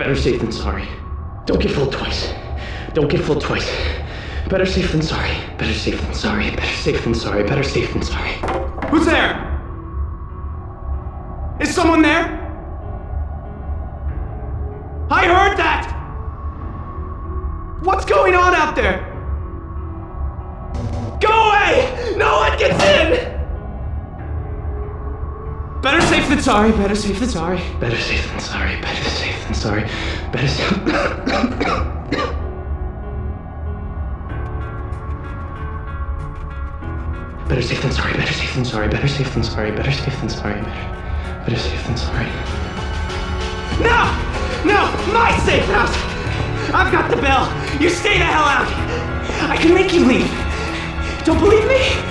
Better safe than sorry. Don't get fooled twice. Don't get fooled twice. Better safe than sorry. Better safe than sorry. Better safe than sorry. Better safe than sorry. Who's there? Is someone there? I heard that! What's going on out there? Go away! No one gets in! Better safe than sorry, better safe than sorry. Better safe than sorry. Better safe than sorry. Better safe. Better safe than sorry. Better safe than sorry. Better safe than sorry. Better safe than sorry. Better, better safe than sorry. No! No! My safe house! I've got the bell! You stay the hell out! I can make you leave! Don't believe me?